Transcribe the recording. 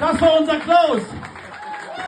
Das war unser Klaus.